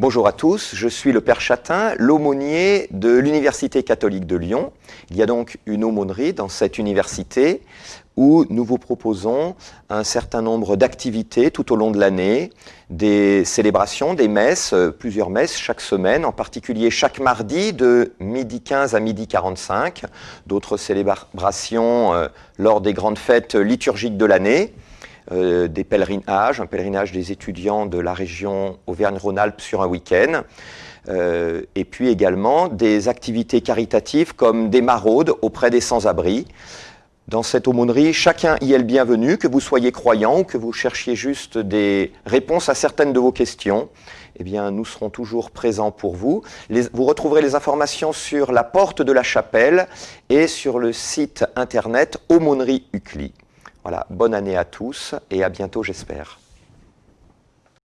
Bonjour à tous, je suis le Père Chatin, l'aumônier de l'Université catholique de Lyon. Il y a donc une aumônerie dans cette université où nous vous proposons un certain nombre d'activités tout au long de l'année, des célébrations, des messes, euh, plusieurs messes chaque semaine, en particulier chaque mardi de midi 15 à midi 45, d'autres célébrations euh, lors des grandes fêtes liturgiques de l'année. Euh, des pèlerinages, un pèlerinage des étudiants de la région Auvergne-Rhône-Alpes sur un week-end, euh, et puis également des activités caritatives comme des maraudes auprès des sans-abri. Dans cette aumônerie, chacun y est le bienvenu, que vous soyez croyant ou que vous cherchiez juste des réponses à certaines de vos questions. Eh bien, nous serons toujours présents pour vous. vous retrouverez les informations sur la porte de la chapelle et sur le site internet Aumônerie UCLI. Voilà, bonne année à tous et à bientôt j'espère.